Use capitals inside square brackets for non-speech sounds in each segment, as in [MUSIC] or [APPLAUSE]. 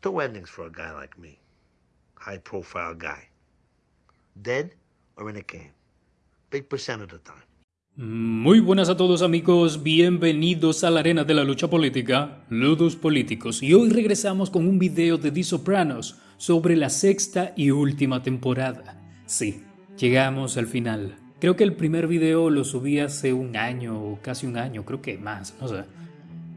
Two endings for a guy like me. High profile guy. Dead or in a can. Big percent of the time. Muy buenas a todos amigos, bienvenidos a la arena de la lucha política, Ludus Políticos, y hoy regresamos con un video de The Sopranos sobre la sexta y última temporada. Sí, llegamos al final. Creo que el primer video lo subí hace un año o casi un año, creo que más, no sé.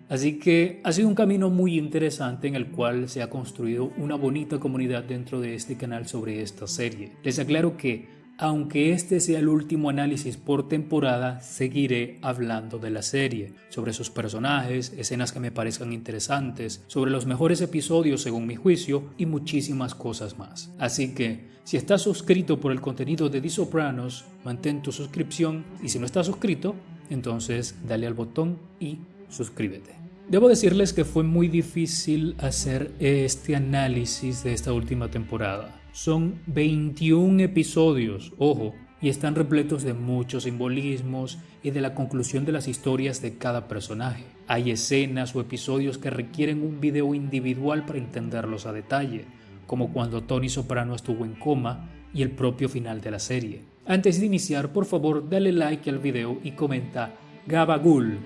Así que ha sido un camino muy interesante en el cual se ha construido una bonita comunidad dentro de este canal sobre esta serie. Les aclaro que, aunque este sea el último análisis por temporada, seguiré hablando de la serie, sobre sus personajes, escenas que me parezcan interesantes, sobre los mejores episodios según mi juicio y muchísimas cosas más. Así que, si estás suscrito por el contenido de The Sopranos, mantén tu suscripción y si no estás suscrito, entonces dale al botón y suscríbete. Debo decirles que fue muy difícil hacer este análisis de esta última temporada. Son 21 episodios, ojo, y están repletos de muchos simbolismos y de la conclusión de las historias de cada personaje. Hay escenas o episodios que requieren un video individual para entenderlos a detalle, como cuando Tony Soprano estuvo en coma y el propio final de la serie. Antes de iniciar, por favor, dale like al video y comenta Gabagool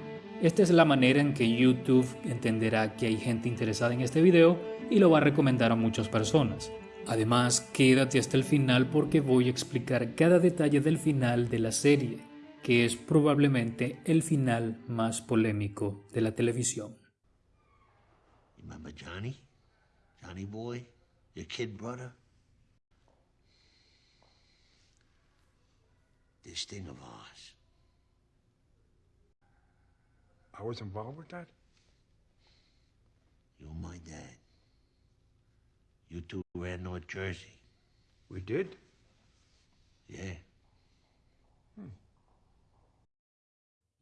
esta es la manera en que YouTube entenderá que hay gente interesada en este video y lo va a recomendar a muchas personas. Además, quédate hasta el final porque voy a explicar cada detalle del final de la serie, que es probablemente el final más polémico de la televisión. Johnny? Johnny boy? I was involved with that? You're my dad. You two ran North Jersey. We did? Yeah.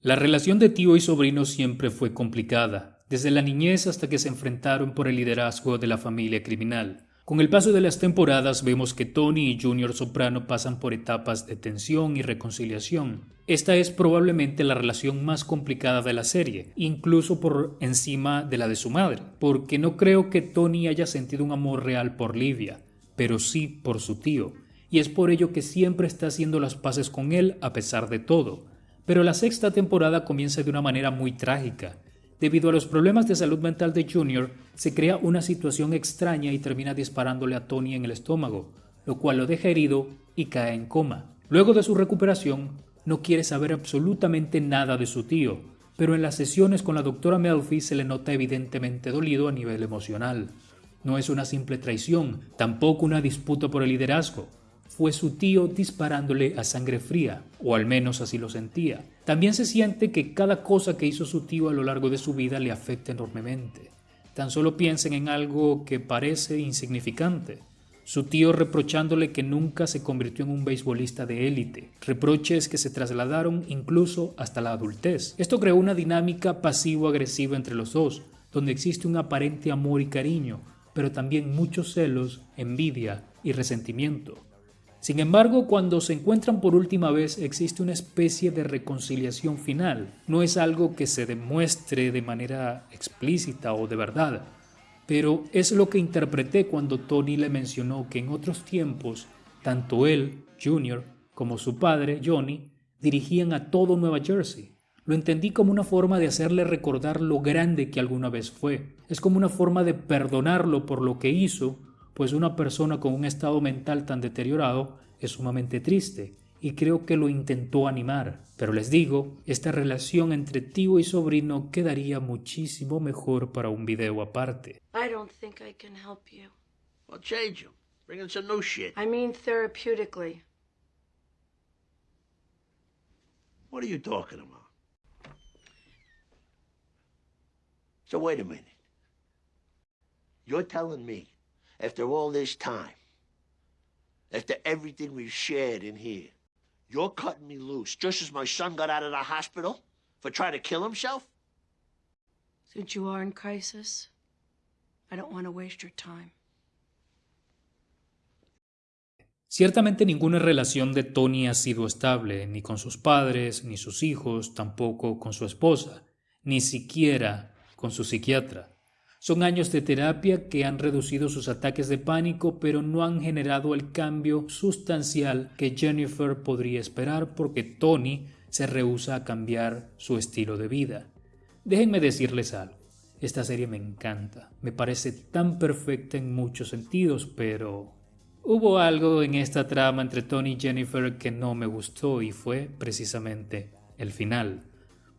La relación de tío y sobrino siempre fue complicada, desde la niñez hasta que se enfrentaron por el liderazgo de la familia criminal. Con el paso de las temporadas vemos que Tony y Junior Soprano pasan por etapas de tensión y reconciliación. Esta es probablemente la relación más complicada de la serie, incluso por encima de la de su madre, porque no creo que Tony haya sentido un amor real por Livia, pero sí por su tío, y es por ello que siempre está haciendo las paces con él a pesar de todo. Pero la sexta temporada comienza de una manera muy trágica, Debido a los problemas de salud mental de Junior, se crea una situación extraña y termina disparándole a Tony en el estómago, lo cual lo deja herido y cae en coma. Luego de su recuperación, no quiere saber absolutamente nada de su tío, pero en las sesiones con la doctora Melfi se le nota evidentemente dolido a nivel emocional. No es una simple traición, tampoco una disputa por el liderazgo fue su tío disparándole a sangre fría, o al menos así lo sentía. También se siente que cada cosa que hizo su tío a lo largo de su vida le afecta enormemente. Tan solo piensen en algo que parece insignificante. Su tío reprochándole que nunca se convirtió en un beisbolista de élite, reproches que se trasladaron incluso hasta la adultez. Esto creó una dinámica pasivo-agresiva entre los dos, donde existe un aparente amor y cariño, pero también muchos celos, envidia y resentimiento. Sin embargo, cuando se encuentran por última vez existe una especie de reconciliación final. No es algo que se demuestre de manera explícita o de verdad, pero es lo que interpreté cuando Tony le mencionó que en otros tiempos, tanto él, Junior, como su padre, Johnny, dirigían a todo Nueva Jersey. Lo entendí como una forma de hacerle recordar lo grande que alguna vez fue. Es como una forma de perdonarlo por lo que hizo pues una persona con un estado mental tan deteriorado es sumamente triste y creo que lo intentó animar. Pero les digo, esta relación entre tío y sobrino quedaría muchísimo mejor para un video aparte. I don't think I can help you. Well, change him. Bring in some new shit. I mean therapeutically. What are you talking about? So wait a minute. You're telling me, after all this time, after everything we've shared in here, you're cutting me loose just as my son got out of the hospital for trying to kill himself? Since you are in crisis, I don't want to waste your time. Ciertamente ninguna relación de Tony ha sido estable, ni con sus padres, ni sus hijos, tampoco con su esposa, ni siquiera con su psiquiatra. Son años de terapia que han reducido sus ataques de pánico, pero no han generado el cambio sustancial que Jennifer podría esperar porque Tony se rehúsa a cambiar su estilo de vida. Déjenme decirles algo. Esta serie me encanta, me parece tan perfecta en muchos sentidos, pero hubo algo en esta trama entre Tony y Jennifer que no me gustó y fue precisamente el final.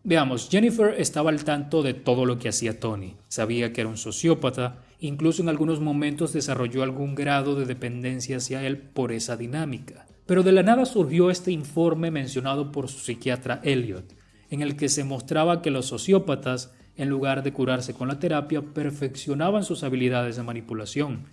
Veamos, Jennifer estaba al tanto de todo lo que hacía Tony, sabía que era un sociópata, incluso en algunos momentos desarrolló algún grado de dependencia hacia él por esa dinámica. Pero de la nada surgió este informe mencionado por su psiquiatra Elliot, en el que se mostraba que los sociópatas en lugar de curarse con la terapia, perfeccionaban sus habilidades de manipulación,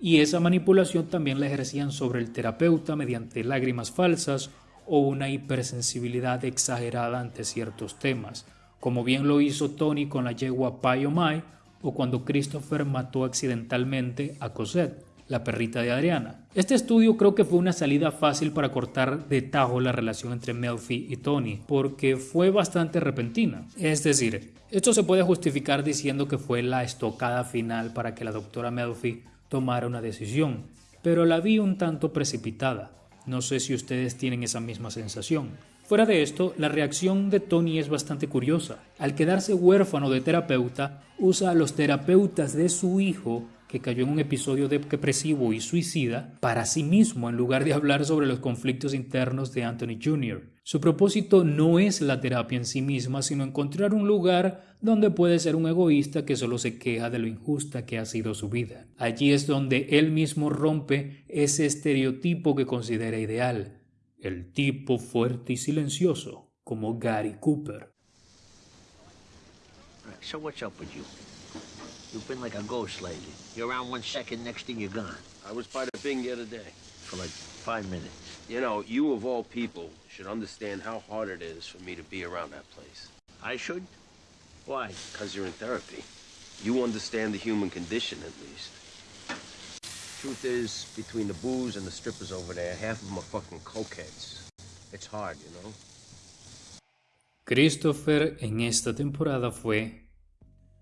y esa manipulación también la ejercían sobre el terapeuta mediante lágrimas falsas o una hipersensibilidad exagerada ante ciertos temas, como bien lo hizo Tony con la yegua Pai o Mai o cuando Christopher mató accidentalmente a Cosette la perrita de Adriana. Este estudio creo que fue una salida fácil para cortar de tajo la relación entre Melfi y Tony, porque fue bastante repentina. Es decir, esto se puede justificar diciendo que fue la estocada final para que la doctora Melfi tomara una decisión, pero la vi un tanto precipitada. No sé si ustedes tienen esa misma sensación. Fuera de esto, la reacción de Tony es bastante curiosa. Al quedarse huérfano de terapeuta, usa a los terapeutas de su hijo que cayó en un episodio depresivo y suicida para sí mismo en lugar de hablar sobre los conflictos internos de Anthony Jr. Su propósito no es la terapia en sí misma, sino encontrar un lugar donde puede ser un egoísta que solo se queja de lo injusta que ha sido su vida. Allí es donde él mismo rompe ese estereotipo que considera ideal, el tipo fuerte y silencioso, como Gary Cooper. You've been like a ghost lately. You're around one second, next thing you're gone. I was by the Bing the other day. For like five minutes. You know, you of all people should understand how hard it is for me to be around that place. I should? Why? Because you're in therapy. You understand the human condition, at least. Truth is, between the booze and the strippers over there, half of them are fucking cokeheads. It's hard, you know? Christopher en esta temporada fue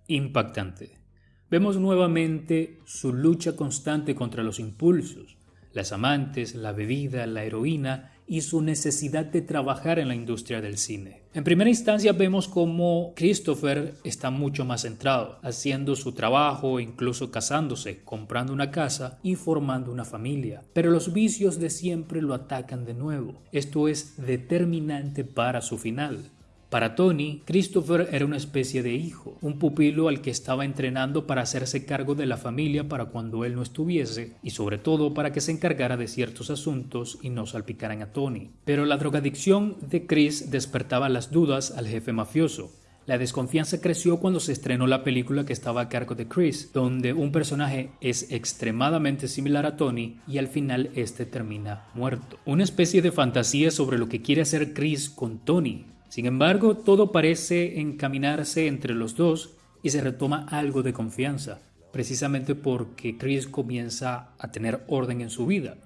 impactante. Vemos nuevamente su lucha constante contra los impulsos, las amantes, la bebida, la heroína y su necesidad de trabajar en la industria del cine. En primera instancia vemos cómo Christopher está mucho más centrado, haciendo su trabajo, incluso casándose, comprando una casa y formando una familia. Pero los vicios de siempre lo atacan de nuevo. Esto es determinante para su final. Para Tony, Christopher era una especie de hijo, un pupilo al que estaba entrenando para hacerse cargo de la familia para cuando él no estuviese y sobre todo para que se encargara de ciertos asuntos y no salpicaran a Tony. Pero la drogadicción de Chris despertaba las dudas al jefe mafioso. La desconfianza creció cuando se estrenó la película que estaba a cargo de Chris, donde un personaje es extremadamente similar a Tony y al final este termina muerto. Una especie de fantasía sobre lo que quiere hacer Chris con Tony, sin embargo, todo parece encaminarse entre los dos y se retoma algo de confianza, precisamente porque Chris comienza a tener orden en su vida.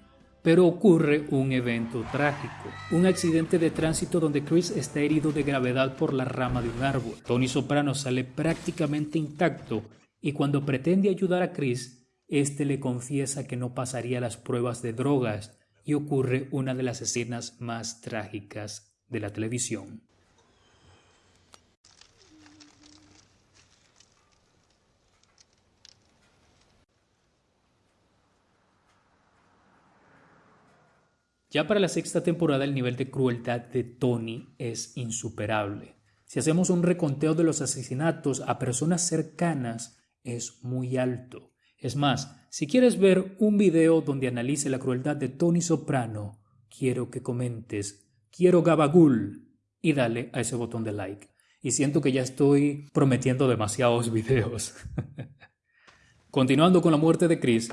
Pero ocurre un evento trágico, un accidente de tránsito donde Chris está herido de gravedad por la rama de un árbol. Tony Soprano sale prácticamente intacto y cuando pretende ayudar a Chris, este le confiesa que no pasaría las pruebas de drogas y ocurre una de las escenas más trágicas de la televisión. Ya para la sexta temporada el nivel de crueldad de Tony es insuperable. Si hacemos un reconteo de los asesinatos a personas cercanas es muy alto. Es más, si quieres ver un video donde analice la crueldad de Tony Soprano, quiero que comentes, quiero Gabagul y dale a ese botón de like. Y siento que ya estoy prometiendo demasiados [LAUGHS] videos. Continuando con la muerte de Chris,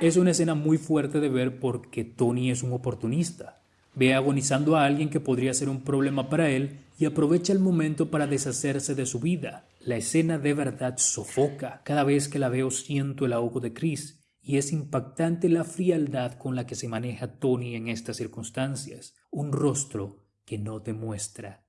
es una escena muy fuerte de ver porque Tony es un oportunista. Ve agonizando a alguien que podría ser un problema para él y aprovecha el momento para deshacerse de su vida. La escena de verdad sofoca. Cada vez que la veo siento el ahogo de Chris y es impactante la frialdad con la que se maneja Tony en estas circunstancias. Un rostro que no demuestra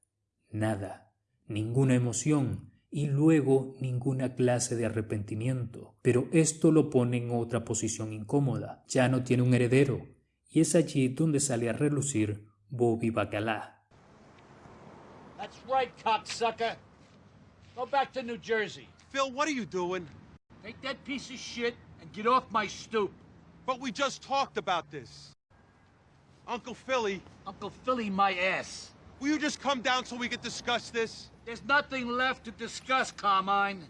nada, ninguna emoción y luego ninguna clase de arrepentimiento. Pero esto lo pone en otra posición incómoda. Ya no tiene un heredero, y es allí donde sale a relucir Bobby Bacala. That's right, cocksucker. Go back to New Jersey. Phil, what are you doing? Take that piece of shit and get off my stoop. But we just talked about this. Uncle Philly, Uncle Philly, my ass. Will you just come down so we can discuss this? There's nothing left to discuss, Carmine.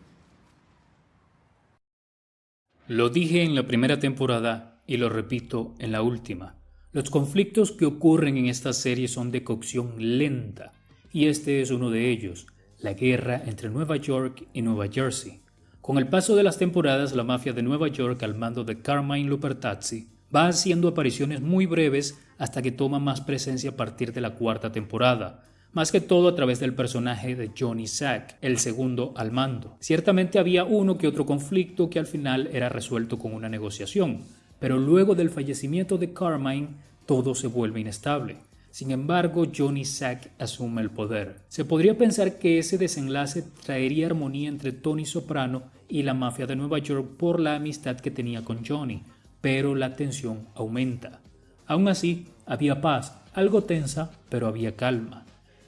Lo dije en la primera temporada y lo repito en la última. Los conflictos que ocurren en esta serie son de cocción lenta, y este es uno de ellos, la guerra entre Nueva York y Nueva Jersey. Con el paso de las temporadas, la mafia de Nueva York al mando de Carmine Lupertazzi va haciendo apariciones muy breves hasta que toma más presencia a partir de la cuarta temporada, más que todo a través del personaje de Johnny Sack, el segundo al mando. Ciertamente había uno que otro conflicto que al final era resuelto con una negociación, pero luego del fallecimiento de Carmine todo se vuelve inestable. Sin embargo, Johnny Sack asume el poder. Se podría pensar que ese desenlace traería armonía entre Tony Soprano y la mafia de Nueva York por la amistad que tenía con Johnny, pero la tensión aumenta. Aún así, había paz, algo tensa, pero había calma.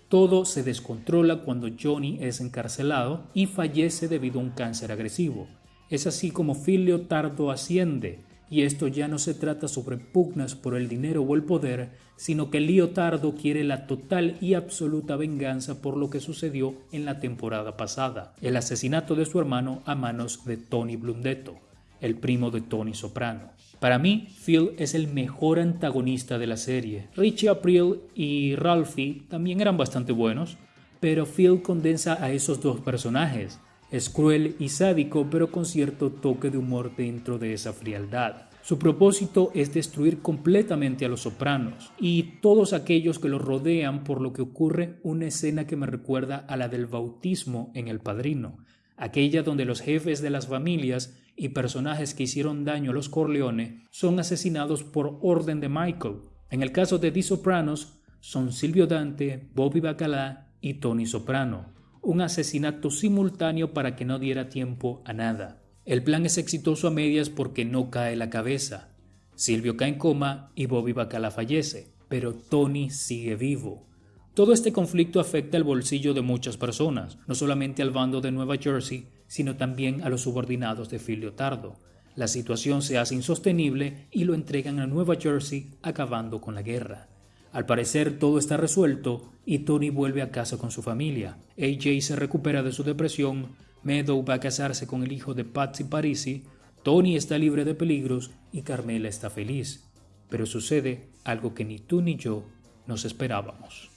Todo se descontrola cuando Johnny es encarcelado y fallece debido a un cáncer agresivo. Es así como Phil Leotardo asciende, y esto ya no se trata sobre pugnas por el dinero o el poder, sino que Leotardo quiere la total y absoluta venganza por lo que sucedió en la temporada pasada, el asesinato de su hermano a manos de Tony Blundetto, el primo de Tony Soprano. Para mí, Phil es el mejor antagonista de la serie. Richie April y Ralphie también eran bastante buenos, pero Phil condensa a esos dos personajes. Es cruel y sádico, pero con cierto toque de humor dentro de esa frialdad. Su propósito es destruir completamente a los sopranos y todos aquellos que los rodean, por lo que ocurre una escena que me recuerda a la del bautismo en El Padrino, aquella donde los jefes de las familias y personajes que hicieron daño a los Corleone son asesinados por orden de Michael. En el caso de The Sopranos, son Silvio Dante, Bobby Bacala y Tony Soprano, un asesinato simultáneo para que no diera tiempo a nada. El plan es exitoso a medias porque no cae la cabeza. Silvio cae en coma y Bobby Bacala fallece, pero Tony sigue vivo. Todo este conflicto afecta el bolsillo de muchas personas, no solamente al bando de Nueva Jersey, sino también a los subordinados de Phil Leotardo. La situación se hace insostenible y lo entregan a Nueva Jersey acabando con la guerra. Al parecer todo está resuelto y Tony vuelve a casa con su familia. AJ se recupera de su depresión, Meadow va a casarse con el hijo de Patsy Parisi, Tony está libre de peligros y Carmela está feliz. Pero sucede algo que ni tú ni yo nos esperábamos.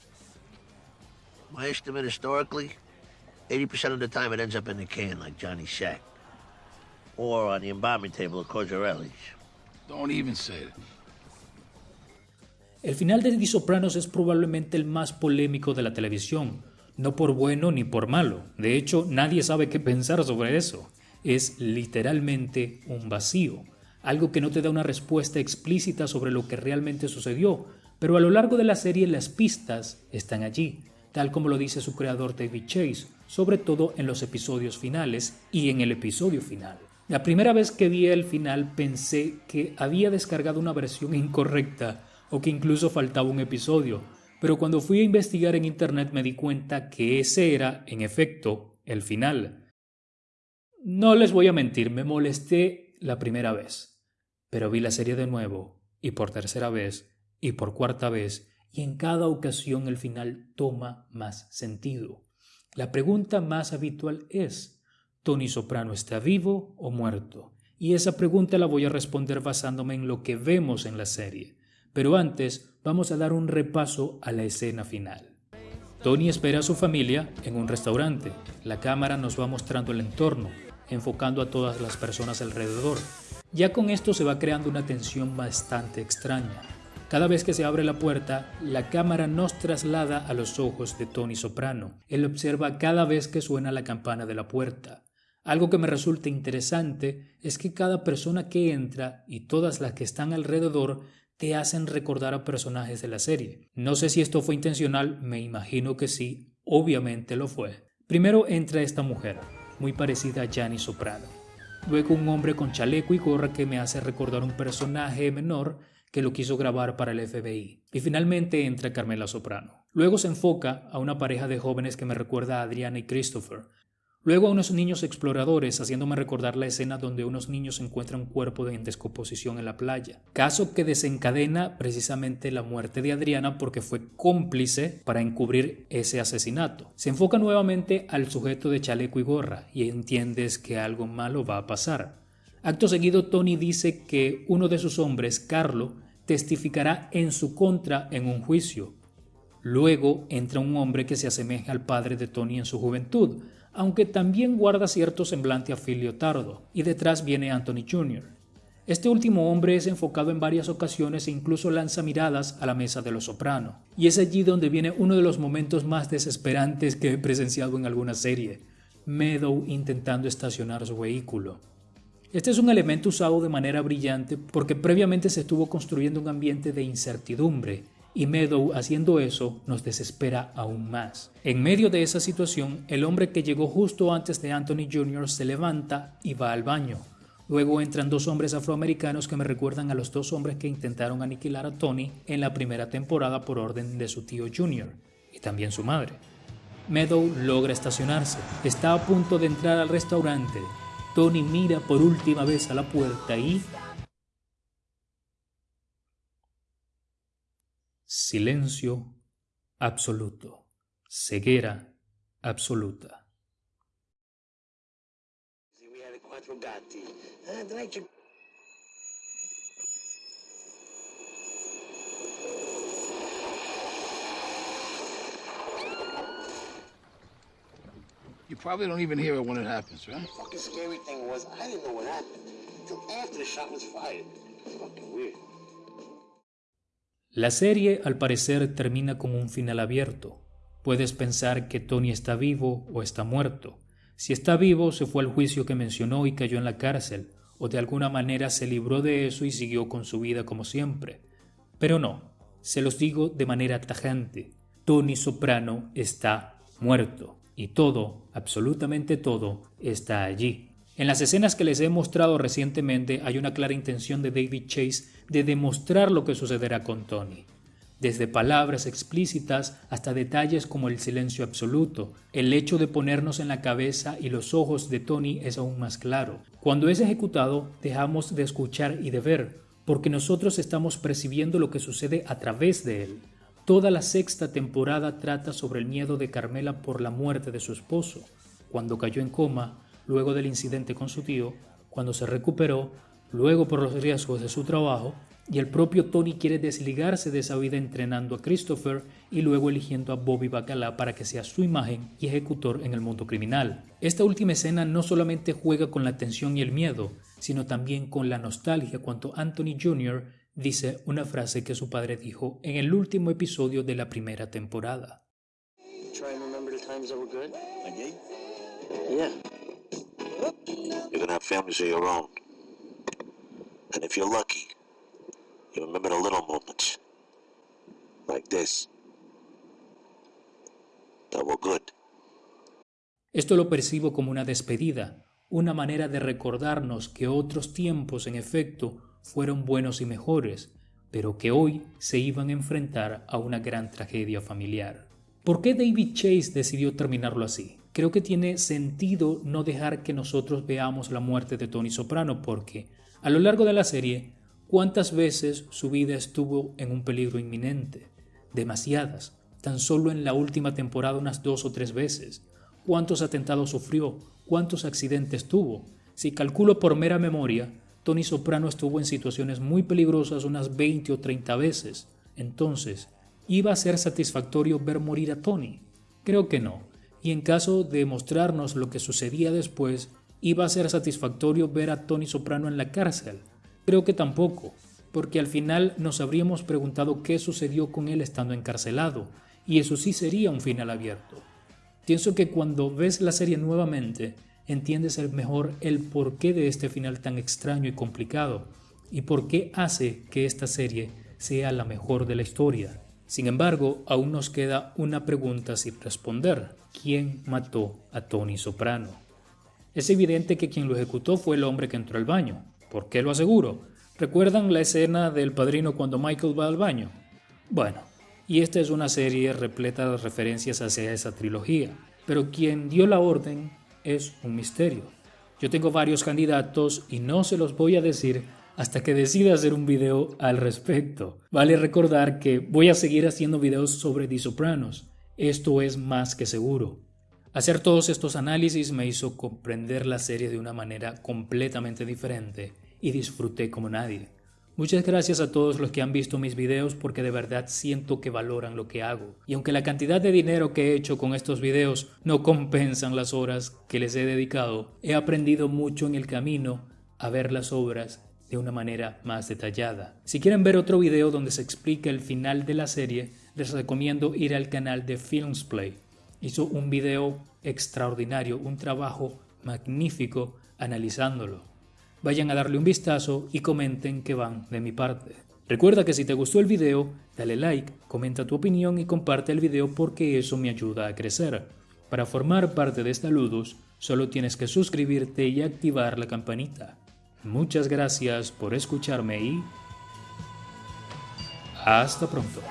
My estimate historically, 80% of the time it ends up in the can like Johnny Shack. Or on the embalming table of Cozzarelli's. Don't even say it. El final de The Sopranos es probablemente el más polémico de la televisión, no por bueno ni por malo. De hecho, nadie sabe qué pensar sobre eso. Es literalmente un vacío, algo que no te da una respuesta explícita sobre lo que realmente sucedió, pero a lo largo de la serie las pistas están allí, tal como lo dice su creador David Chase, sobre todo en los episodios finales y en el episodio final. La primera vez que vi el final pensé que había descargado una versión incorrecta o que incluso faltaba un episodio, pero cuando fui a investigar en internet me di cuenta que ese era, en efecto, el final. No les voy a mentir, me molesté la primera vez, pero vi la serie de nuevo, y por tercera vez, y por cuarta vez, y en cada ocasión el final toma más sentido. La pregunta más habitual es, ¿Tony Soprano está vivo o muerto? Y esa pregunta la voy a responder basándome en lo que vemos en la serie. Pero antes vamos a dar un repaso a la escena final. Tony espera a su familia en un restaurante. La cámara nos va mostrando el entorno, enfocando a todas las personas alrededor. Ya con esto se va creando una tensión bastante extraña. Cada vez que se abre la puerta, la cámara nos traslada a los ojos de Tony Soprano. Él observa cada vez que suena la campana de la puerta. Algo que me resulta interesante es que cada persona que entra y todas las que están alrededor te hacen recordar a personajes de la serie. No sé si esto fue intencional, me imagino que sí, obviamente lo fue. Primero entra esta mujer, muy parecida a Gianni Soprano. Luego un hombre con chaleco y gorra que me hace recordar un personaje menor que lo quiso grabar para el FBI. Y finalmente entra Carmela Soprano. Luego se enfoca a una pareja de jóvenes que me recuerda a Adriana y Christopher, Luego a unos niños exploradores, haciéndome recordar la escena donde unos niños encuentran un cuerpo en descomposición en la playa. Caso que desencadena precisamente la muerte de Adriana porque fue cómplice para encubrir ese asesinato. Se enfoca nuevamente al sujeto de chaleco y gorra y entiendes que algo malo va a pasar. Acto seguido, Tony dice que uno de sus hombres, Carlo, testificará en su contra en un juicio. Luego entra un hombre que se asemeja al padre de Tony en su juventud, aunque también guarda cierto semblante a Phil Leotardo, y detrás viene Anthony Jr. Este último hombre es enfocado en varias ocasiones e incluso lanza miradas a la mesa de los soprano, y es allí donde viene uno de los momentos más desesperantes que he presenciado en alguna serie, Meadow intentando estacionar su vehículo. Este es un elemento usado de manera brillante porque previamente se estuvo construyendo un ambiente de incertidumbre y Meadow haciendo eso nos desespera aún más. En medio de esa situación, el hombre que llegó justo antes de Anthony Jr. se levanta y va al baño. Luego entran dos hombres afroamericanos que me recuerdan a los dos hombres que intentaron aniquilar a Tony en la primera temporada por orden de su tío Jr. y también su madre. Meadow logra estacionarse. Está a punto de entrar al restaurante. Tony mira por última vez a la puerta y Silencio absoluto. Ceguera absoluta. You probably don't even hear it when it happens, right? The fucking scary thing was, I didn't know what happened until after the shot was fired. It's fucking weird. La serie al parecer termina con un final abierto. Puedes pensar que Tony está vivo o está muerto. Si está vivo, se fue al juicio que mencionó y cayó en la cárcel, o de alguna manera se libró de eso y siguió con su vida como siempre. Pero no, se los digo de manera tajante. Tony Soprano está muerto, y todo, absolutamente todo, está allí. En las escenas que les he mostrado recientemente hay una clara intención de David Chase de demostrar lo que sucederá con Tony. Desde palabras explícitas hasta detalles como el silencio absoluto, el hecho de ponernos en la cabeza y los ojos de Tony es aún más claro. Cuando es ejecutado, dejamos de escuchar y de ver, porque nosotros estamos percibiendo lo que sucede a través de él. Toda la sexta temporada trata sobre el miedo de Carmela por la muerte de su esposo. Cuando cayó en coma, luego del incidente con su tío, cuando se recuperó, luego por los riesgos de su trabajo, y el propio Tony quiere desligarse de esa vida entrenando a Christopher y luego eligiendo a Bobby Bacala para que sea su imagen y ejecutor en el mundo criminal. Esta última escena no solamente juega con la tensión y el miedo, sino también con la nostalgia cuando Anthony Jr. dice una frase que su padre dijo en el último episodio de la primera temporada. Esto lo percibo como una despedida, una manera de recordarnos que otros tiempos, en efecto, fueron buenos y mejores, pero que hoy se iban a enfrentar a una gran tragedia familiar. ¿Por qué David Chase decidió terminarlo así? creo que tiene sentido no dejar que nosotros veamos la muerte de Tony Soprano porque a lo largo de la serie, ¿cuántas veces su vida estuvo en un peligro inminente? Demasiadas, tan solo en la última temporada unas dos o tres veces. ¿Cuántos atentados sufrió? ¿Cuántos accidentes tuvo? Si calculo por mera memoria, Tony Soprano estuvo en situaciones muy peligrosas unas 20 o 30 veces. Entonces, ¿iba a ser satisfactorio ver morir a Tony? Creo que no y en caso de mostrarnos lo que sucedía después, iba a ser satisfactorio ver a Tony Soprano en la cárcel. Creo que tampoco, porque al final nos habríamos preguntado qué sucedió con él estando encarcelado, y eso sí sería un final abierto. Pienso que cuando ves la serie nuevamente, entiendes el mejor el porqué de este final tan extraño y complicado, y por qué hace que esta serie sea la mejor de la historia. Sin embargo, aún nos queda una pregunta sin responder. ¿Quién mató a Tony Soprano? Es evidente que quien lo ejecutó fue el hombre que entró al baño. ¿Por qué lo aseguro? ¿Recuerdan la escena del padrino cuando Michael va al baño? Bueno, y esta es una serie repleta de referencias hacia esa trilogía, pero quien dio la orden es un misterio. Yo tengo varios candidatos y no se los voy a decir hasta que decida hacer un video al respecto. Vale recordar que voy a seguir haciendo videos sobre The Sopranos. Esto es más que seguro. Hacer todos estos análisis me hizo comprender la serie de una manera completamente diferente y disfruté como nadie. Muchas gracias a todos los que han visto mis videos porque de verdad siento que valoran lo que hago. Y aunque la cantidad de dinero que he hecho con estos videos no compensan las horas que les he dedicado, he aprendido mucho en el camino a ver las obras de una manera más detallada. Si quieren ver otro video donde se explica el final de la serie, les recomiendo ir al canal de Filmsplay. Hizo un video extraordinario, un trabajo magnífico analizándolo. Vayan a darle un vistazo y comenten que van de mi parte. Recuerda que si te gustó el video, dale like, comenta tu opinión y comparte el video porque eso me ayuda a crecer. Para formar parte de esta Ludus, solo tienes que suscribirte y activar la campanita. Muchas gracias por escucharme y hasta pronto.